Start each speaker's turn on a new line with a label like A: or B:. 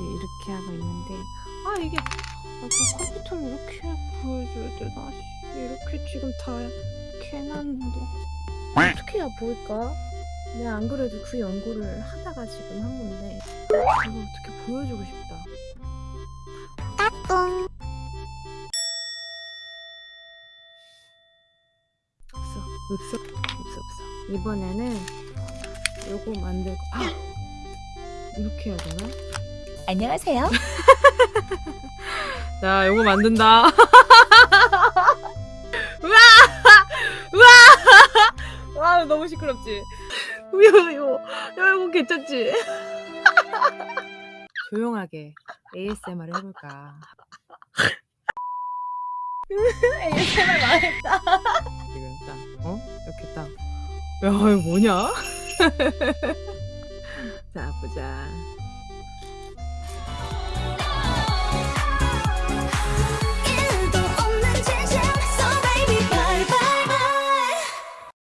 A: 이렇게 하고 있는데 아 이게 아, 저 컴퓨터를 이렇게 보여줘야 되나? 이렇게 지금 다 캐놨는데. 어떻게 해야 보일까? 내가 안 그래도 그 연구를 하다가 지금 한 건데 이거 어떻게 보여주고 싶다. 까꿍. 없어 없어 없어 없어. 이번에는 요거 만들고 아! 이렇게 해야 되나?
B: 안녕하세요.
A: 자, 요거 만든다. 우와! 우와! 와, 너무 시끄럽지? 이거, 이거, 야, 이거 괜찮지? 조용하게 ASMR 해볼까?
B: ASMR 망했다.
A: 지금 딱, 어? 이렇게 딱. 야, 이거 뭐냐? 자, 보자.